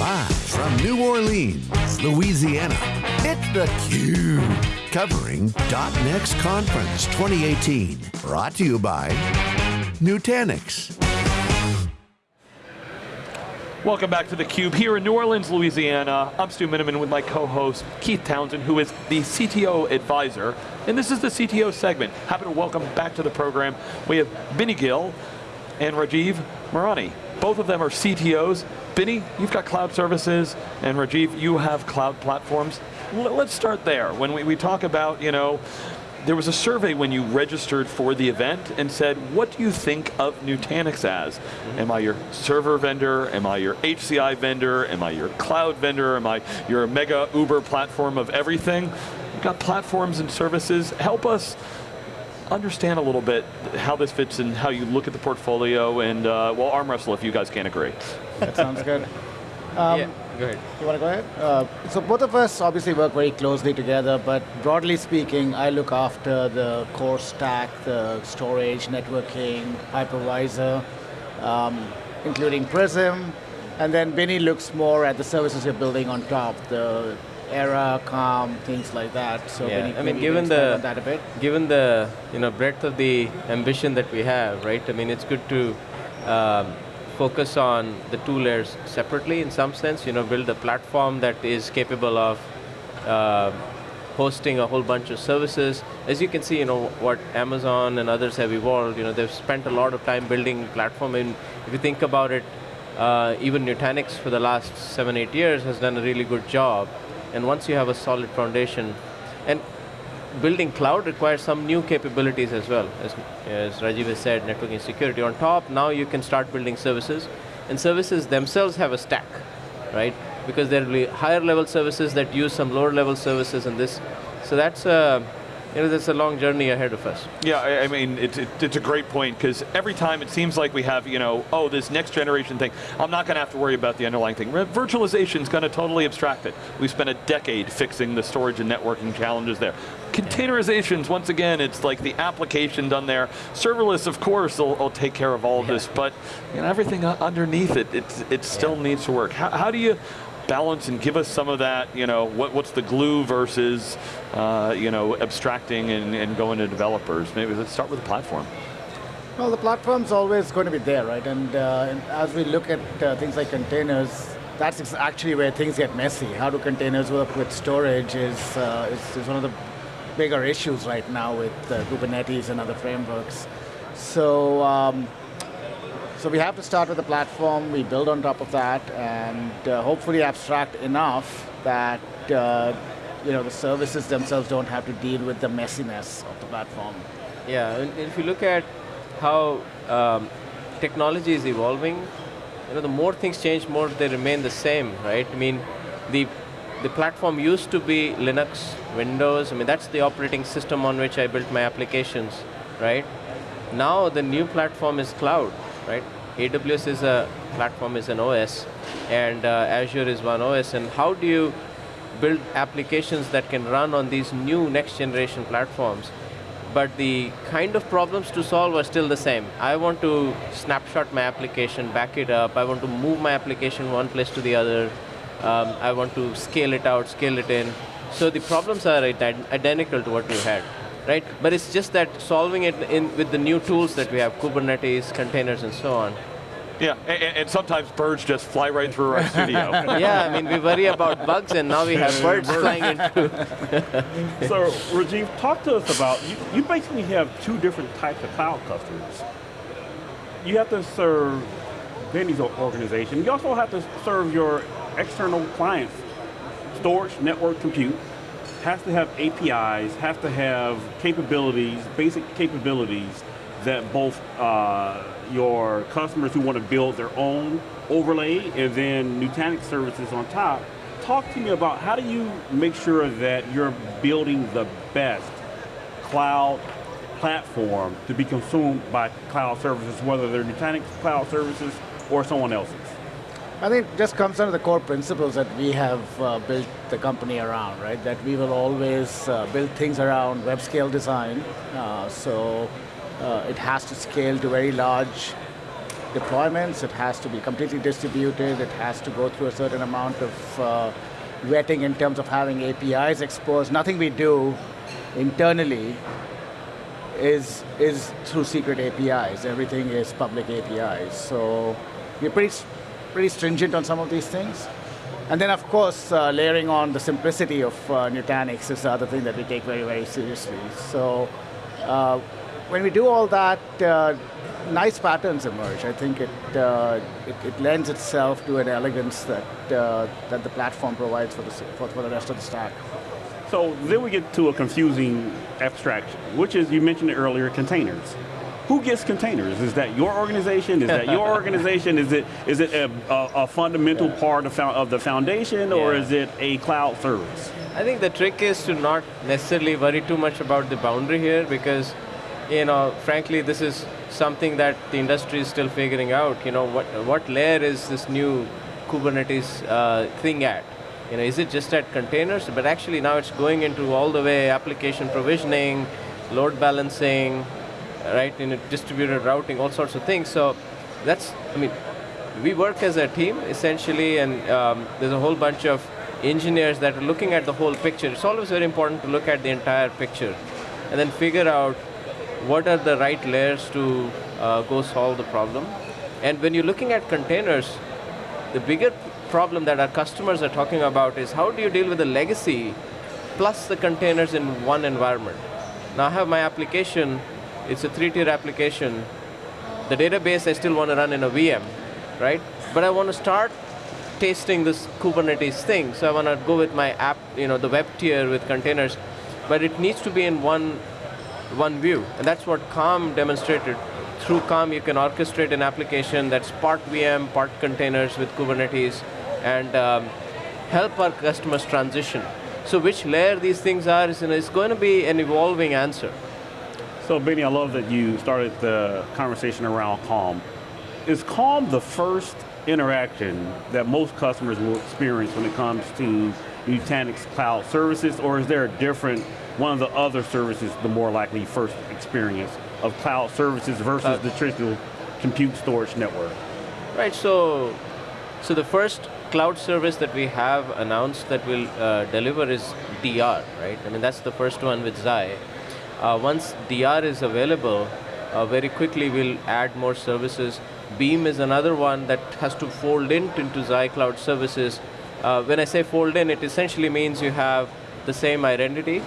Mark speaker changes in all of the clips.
Speaker 1: Live from New Orleans, Louisiana, it's theCUBE. Covering .next Conference 2018. Brought to you by Nutanix.
Speaker 2: Welcome back to theCUBE here in New Orleans, Louisiana. I'm Stu Miniman with my co-host, Keith Townsend, who is the CTO advisor. And this is the CTO segment. Happy to welcome back to the program. We have Binny Gill and Rajiv Mirani. Both of them are CTOs. Binny, you've got cloud services, and Rajiv, you have cloud platforms. L let's start there. When we, we talk about, you know, there was a survey when you registered for the event and said, what do you think of Nutanix as? Mm -hmm. Am I your server vendor? Am I your HCI vendor? Am I your cloud vendor? Am I your mega Uber platform of everything? You've got platforms and services. Help us understand a little bit how this fits and how you look at the portfolio and, uh, well, arm wrestle if you guys can't agree.
Speaker 3: That sounds good. Um,
Speaker 4: yeah. Go ahead.
Speaker 3: You want to go ahead? Uh, so both of us obviously work very closely together, but broadly speaking, I look after the core stack, the storage, networking, hypervisor, um, including Prism, and then Binny looks more at the services you're building on top, the Era, Calm, things like that.
Speaker 4: So yeah, I mean, given the
Speaker 3: that a bit.
Speaker 4: given the you know breadth of the ambition that we have, right? I mean, it's good to. Um, focus on the two layers separately in some sense, you know, build a platform that is capable of uh, hosting a whole bunch of services. As you can see, you know, what Amazon and others have evolved, you know, they've spent a lot of time building platform and if you think about it, uh, even Nutanix for the last seven, eight years has done a really good job. And once you have a solid foundation, and building cloud requires some new capabilities as well. As, as Rajiv has said, networking security. On top, now you can start building services. And services themselves have a stack, right? Because there will be higher level services that use some lower level services and this. So that's a, you know, there's a long journey ahead of us.
Speaker 2: Yeah, I, I mean, it's, it, it's a great point, because every time it seems like we have, you know, oh, this next generation thing, I'm not going to have to worry about the underlying thing. Virtualization is going to totally abstract it. We spent a decade fixing the storage and networking challenges there. Containerizations, once again, it's like the application done there. Serverless, of course, will, will take care of all of yeah. this, but you know, everything underneath it, it's, it still yeah. needs to work. How, how do you balance and give us some of that, you know, what, what's the glue versus, uh, you know, abstracting and, and going to developers? Maybe let's start with the platform.
Speaker 3: Well, the platform's always going to be there, right? And, uh, and as we look at uh, things like containers, that's actually where things get messy. How do containers work with storage is, uh, is, is, one of the bigger issues right now with uh, Kubernetes and other frameworks. So um, so we have to start with the platform, we build on top of that, and uh, hopefully abstract enough that uh, you know, the services themselves don't have to deal with the messiness of the platform.
Speaker 4: Yeah, and if you look at how um, technology is evolving, you know, the more things change, more they remain the same, right? I mean, the the platform used to be Linux, Windows, I mean, that's the operating system on which I built my applications, right? Now the new platform is cloud right? AWS is a platform, is an OS, and uh, Azure is one OS, and how do you build applications that can run on these new next generation platforms? But the kind of problems to solve are still the same. I want to snapshot my application, back it up, I want to move my application one place to the other, um, I want to scale it out, scale it in. So the problems are identical to what you had right? But it's just that solving it in with the new tools that we have, Kubernetes, containers, and so on.
Speaker 2: Yeah, and, and, sometimes birds just fly right through our studio.
Speaker 4: yeah, I mean, we worry about bugs, and now we have birds flying into.
Speaker 5: so, Rajiv, talk to us about, you, you basically have two different types of cloud customers. You have to serve Binny's organization. You also have to serve your external clients, storage, network, compute, has to have APIs, has to have capabilities, basic capabilities that both uh, your customers who want to build their own overlay and then Nutanix services on top. Talk to me about how do you make sure that you're building the best cloud platform to be consumed by cloud services, whether they're Nutanix cloud services or someone else's?
Speaker 3: I think it just comes down to the core principles that we have uh, built the company around, right? That we will always uh, build things around web scale design. Uh, so uh, it has to scale to very large deployments, it has to be completely distributed, it has to go through a certain amount of uh, vetting in terms of having APIs exposed. Nothing we do internally is, is through secret APIs. Everything is public APIs. So we're pretty, pretty stringent on some of these things. And then, of course, uh, layering on the simplicity of uh, Nutanix is the other thing that we take very, very seriously. So uh, when we do all that, uh, nice patterns emerge. I think it, uh, it, it, lends itself to an elegance that, uh, that the platform provides for the, for, for the rest of the stack.
Speaker 5: So then we get to a confusing abstraction, which is, you mentioned it earlier, containers who gets containers? Is that your organization? Is that your organization? Is it is it a, a, a fundamental yeah. part of, of, the foundation, or is it a cloud service?
Speaker 4: I think the trick is to not necessarily worry too much about the boundary here, because, you know, frankly, this is something that the industry is still figuring out. You know, what what layer is this new Kubernetes uh, thing at? You know, is it just at containers? But actually now it's going into all the way application provisioning, load balancing, right, in distributed routing, all sorts of things. So that's, I mean, we work as a team essentially, and um, there's a whole bunch of engineers that are looking at the whole picture. It's always very important to look at the entire picture and then figure out what are the right layers to uh, go solve the problem. And when you're looking at containers, the bigger problem that our customers are talking about is how do you deal with the legacy plus the containers in one environment. Now I have my application it's a three-tier application. The database I still want to run in a VM, right? But I want to start tasting this Kubernetes thing. So I want to go with my app, you know, the web tier with containers. But it needs to be in one, one view. And that's what Calm demonstrated. Through Calm, you can orchestrate an application that's part VM, part containers with Kubernetes, and um, help our customers transition. So which layer these things are is, you know, going to be an evolving answer.
Speaker 5: So Binny, I love that you started the conversation around Calm. Is Calm the first interaction that most customers will experience when it comes to Nutanix cloud services, or is there a different, one of the other services, the more likely first experience of cloud services versus uh, the traditional compute storage network?
Speaker 4: Right, so, so the first cloud service that we have announced that will uh, deliver is DR, right? I mean, that's the first one with Xi. Uh, once DR is available, uh, very quickly we'll add more services. Beam is another one that has to fold in into Xi Cloud services. Uh, when I say fold in, it essentially means you have the same identity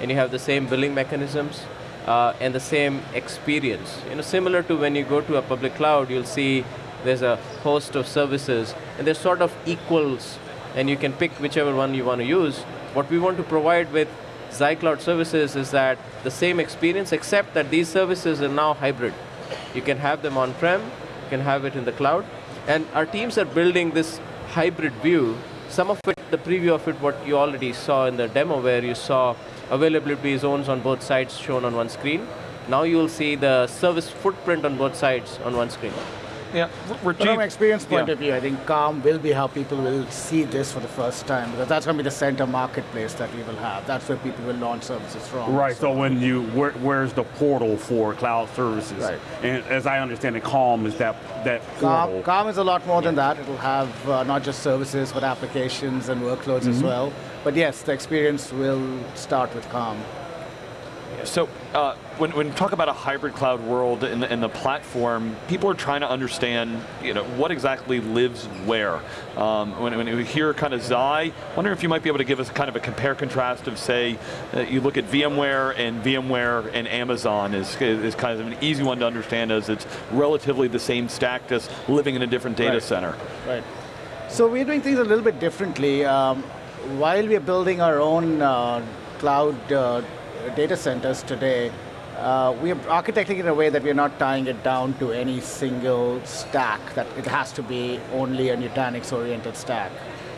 Speaker 4: and you have the same billing mechanisms uh, and the same experience. You know, similar to when you go to a public cloud, you'll see there's a host of services and they're sort of equals and you can pick whichever one you want to use. What we want to provide with Cloud Services is that the same experience, except that these services are now hybrid. You can have them on-prem, you can have it in the cloud, and our teams are building this hybrid view. Some of it, the preview of it, what you already saw in the demo where you saw availability zones on both sides shown on one screen. Now you'll see the service footprint on both sides on one screen.
Speaker 3: Yeah, Rajiv, from an experience point yeah. of view, I think Calm will be how people will see this for the first time because that's going to be the center marketplace that we will have. That's where people will launch services from.
Speaker 5: Right. So, so when you where, where's the portal for cloud services?
Speaker 3: Right.
Speaker 5: And as I understand it, Calm is that that portal.
Speaker 3: Calm, Calm is a lot more yeah. than that. It'll have uh, not just services but applications and workloads mm -hmm. as mm-hmm. well. But yes, the experience will start with Calm.
Speaker 2: So uh, when, when you talk about a hybrid cloud world and, the, the, platform, people are trying to understand you know, what exactly lives where. Um, when, when, you hear kind of Xi, wonder if you might be able to give us kind of a compare contrast of say, uh, you look at VMware and VMware and Amazon is, is kind of an easy one to understand as it's relatively the same stack, just living in a different data
Speaker 3: right.
Speaker 2: center.
Speaker 3: Right. So we're doing things a little bit differently. Um, while we're building our own uh, cloud uh, data centers today, uh, we are architecting in a way that we're not tying it down to any single stack, that it has to be only a Nutanix-oriented stack.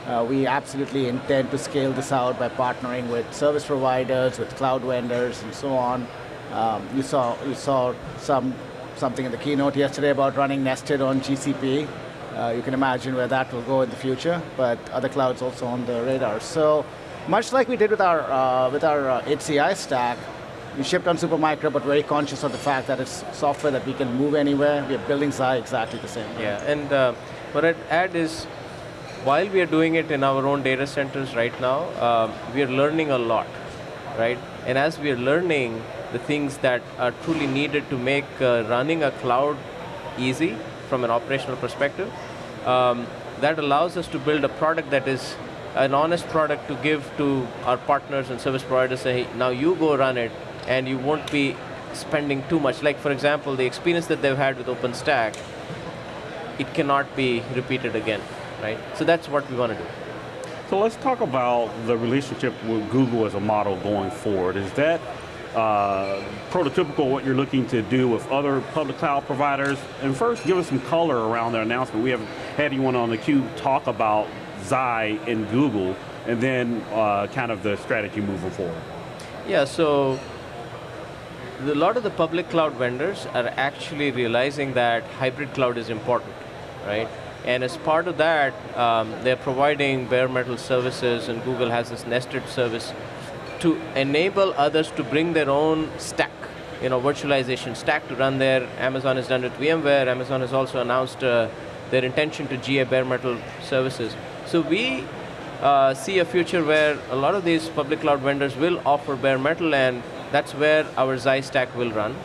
Speaker 3: Uh, we absolutely intend to scale this out by partnering with service providers, with cloud vendors, and so on. Um, you saw you saw some something in the keynote yesterday about running nested on GCP. Uh, you can imagine where that will go in the future, but other clouds also on the radar. So much like we did with our, uh, with our HCI uh, stack, we shipped on Supermicro, but very conscious of the fact that it's software that we can move anywhere. We are building Xi exactly the same.
Speaker 4: Yeah, and uh, what I'd add is, while we are doing it in our own data centers right now, uh, we are learning a lot, right? And as we are learning the things that are truly needed to make uh, running a cloud easy from an operational perspective, um, that allows us to build a product that is an honest product to give to our partners and service providers, say, hey, now you go run it, and you won't be spending too much. Like for example, the experience that they've had with OpenStack, it cannot be repeated again, right? So that's what we want to do.
Speaker 5: So let's talk about the relationship with Google as a model going forward. Is that uh, prototypical what you're looking to do with other public cloud providers? And first, give us some color around the announcement. We haven't had anyone on the cube talk about Xi and Google, and then uh, kind of the strategy moving forward.
Speaker 4: Yeah, so a lot of the public cloud vendors are actually realizing that hybrid cloud is important, right? And as part of that, um, they're providing bare metal services, and Google has this nested service to enable others to bring their own stack, you know, virtualization stack to run there. Amazon has done it with VMware. Amazon has also announced uh, their intention to GA bare metal services. So we uh, see a future where a lot of these public cloud vendors will offer bare metal and that's where our Xi stack will run,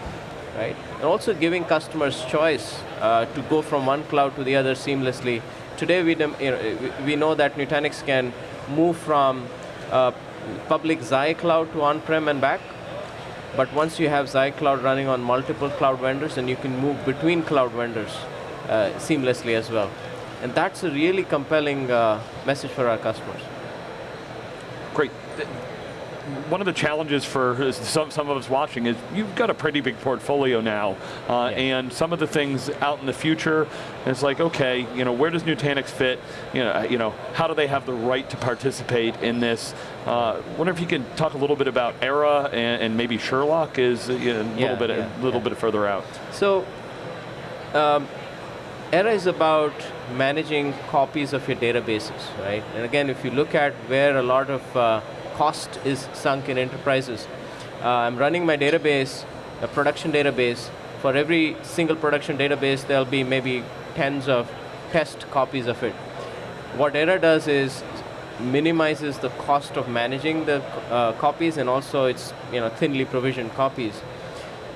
Speaker 4: right? And also giving customers choice uh, to go from one cloud to the other seamlessly. Today we, you know, we know that Nutanix can move from uh, public Xi cloud to on-prem and back, but once you have Xi cloud running on multiple cloud vendors, then you can move between cloud vendors uh, seamlessly as well. And that's a really compelling uh, message for our customers.
Speaker 2: Great. One of the challenges for some, some of us watching is you've got a pretty big portfolio now, uh, yeah. and some of the things out in the future, it's like, okay, you know, where does Nutanix fit? You know, you know, how do they have the right to participate in this? Uh, wonder if you can talk a little bit about Era and, and maybe Sherlock is you know, a little bit,
Speaker 4: yeah,
Speaker 2: a little bit further out.
Speaker 4: So, um, Era is about managing copies of your databases, right? And again, if you look at where a lot of uh, cost is sunk in enterprises, uh, I'm running my database, a production database. For every single production database, there'll be maybe tens of test copies of it. What Era does is minimizes the cost of managing the uh, copies and also it's you know thinly provisioned copies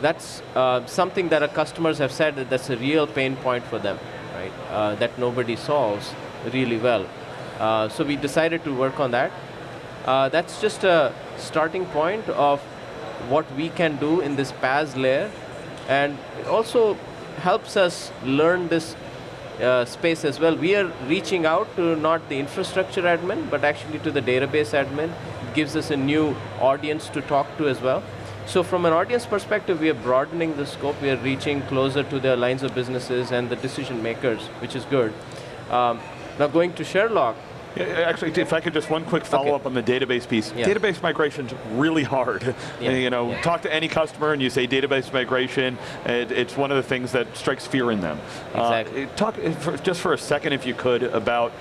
Speaker 4: that's uh, something that our customers have said that that's a real pain point for them, right? Uh, that nobody solves really well. Uh, so we decided to work on that. Uh, that's just a starting point of what we can do in this PaaS layer, and it also helps us learn this uh, space as well. We are reaching out to not the infrastructure admin, but actually to the database admin. It gives us a new audience to talk to as well. So from an audience perspective, we are broadening the scope. We are reaching closer to the lines of businesses and the decision makers, which is good. Um, now going to Sherlock,
Speaker 2: yeah, actually, if I could just one quick follow okay. up on the database piece. Yeah. Database migration's really hard. Yeah. You know, talk to any customer and you say database migration, it, it's one of the things that strikes fear in them.
Speaker 4: Exactly.
Speaker 2: Uh, talk for, just for a second, if you could, about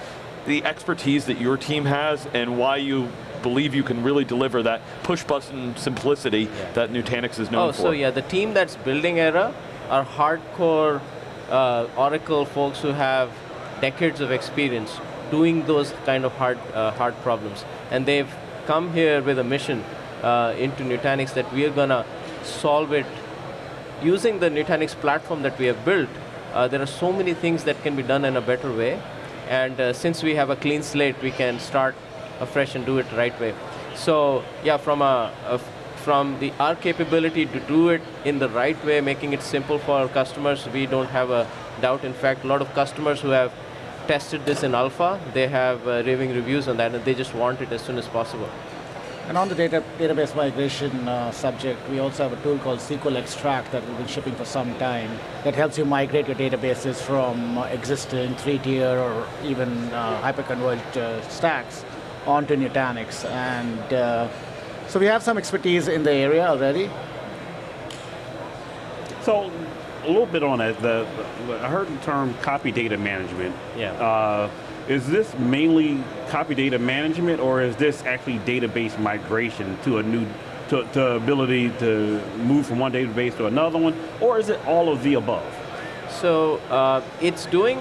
Speaker 2: the expertise that your team has and why you believe you can really deliver that push button simplicity that Nutanix is known
Speaker 4: oh,
Speaker 2: for.
Speaker 4: Oh, so yeah, the team that's building Era are hardcore uh, Oracle folks who have decades of experience doing those kind of hard, uh, hard problems. And they've come here with a mission uh, into Nutanix that we are going to solve it using the Nutanix platform that we have built. Uh, there are so many things that can be done in a better way. And uh, since we have a clean slate, we can start afresh and do it right way. So yeah, from a, a from the our capability to do it in the right way, making it simple for our customers, we don't have a doubt. In fact, a lot of customers who have tested this in alpha, they have uh, raving reviews on that, and they just want it as soon as possible.
Speaker 3: And on the data, database migration uh, subject, we also have a tool called SQL Extract that we've been shipping for some time that helps you migrate your databases from uh, existing three-tier or even uh, hyperconverged uh, stacks onto Nutanix. And uh, so we have some expertise in the area already.
Speaker 5: So a little bit on it, the, the I heard the term copy data management.
Speaker 4: Yeah. Uh,
Speaker 5: is this mainly copy data management or is this actually database migration to a new to, to ability to move from one database to another one, or is it all of the above?
Speaker 4: So uh, it's doing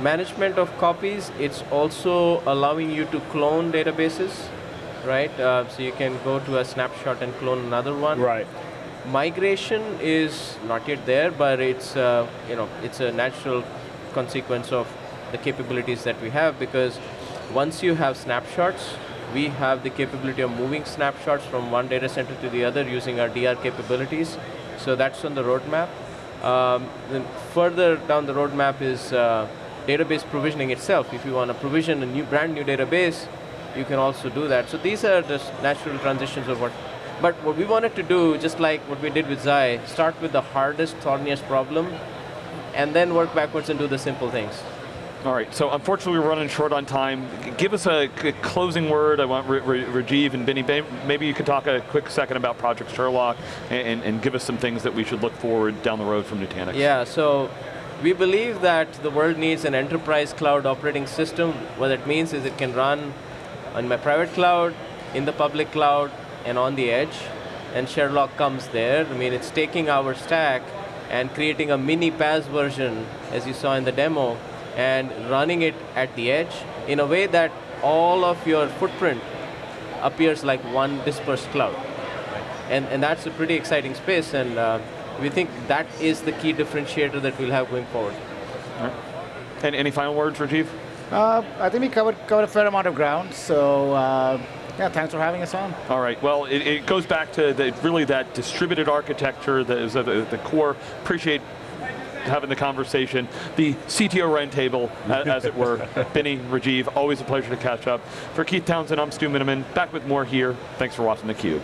Speaker 4: management of copies. It's also allowing you to clone databases, right? Uh, so you can go to a snapshot and clone another one.
Speaker 5: Right.
Speaker 4: Migration is not yet there, but it's uh, you know it's a natural consequence of the capabilities that we have because once you have snapshots, we have the capability of moving snapshots from one data center to the other using our DR capabilities. So that's on the roadmap. Um, further down the roadmap is uh, database provisioning itself. If you want to provision a new, brand new database, you can also do that. So these are just natural transitions of what. But what we wanted to do, just like what we did with Xi, start with the hardest, thorniest problem, and then work backwards and do the simple things.
Speaker 2: All right, so unfortunately we're running short on time. Give us a closing word. I want R R Rajiv and Binny, maybe you could talk a quick second about Project Sherlock and, and, give us some things that we should look forward down the road from Nutanix.
Speaker 4: Yeah, so we believe that the world needs an enterprise cloud operating system. What that means is it can run on my private cloud, in the public cloud, and on the edge. And Sherlock comes there. I mean, it's taking our stack and creating a mini PaaS version, as you saw in the demo, and running it at the edge in a way that all of your footprint appears like one dispersed cloud. And, and that's a pretty exciting space, and uh, we think that is the key differentiator that we'll have going forward.
Speaker 2: Right. And any final words, Rajiv?
Speaker 3: Uh, I think we covered, covered a fair amount of ground, so uh, yeah, thanks for having us on.
Speaker 2: All right, well, it, it goes back to the, really that distributed architecture that is at the, the core. Appreciate having the conversation, the CTO roundtable, as it were. Binny, Rajiv, always a pleasure to catch up. For Keith Townsend, I'm Stu Miniman, back with more here. Thanks for watching theCUBE.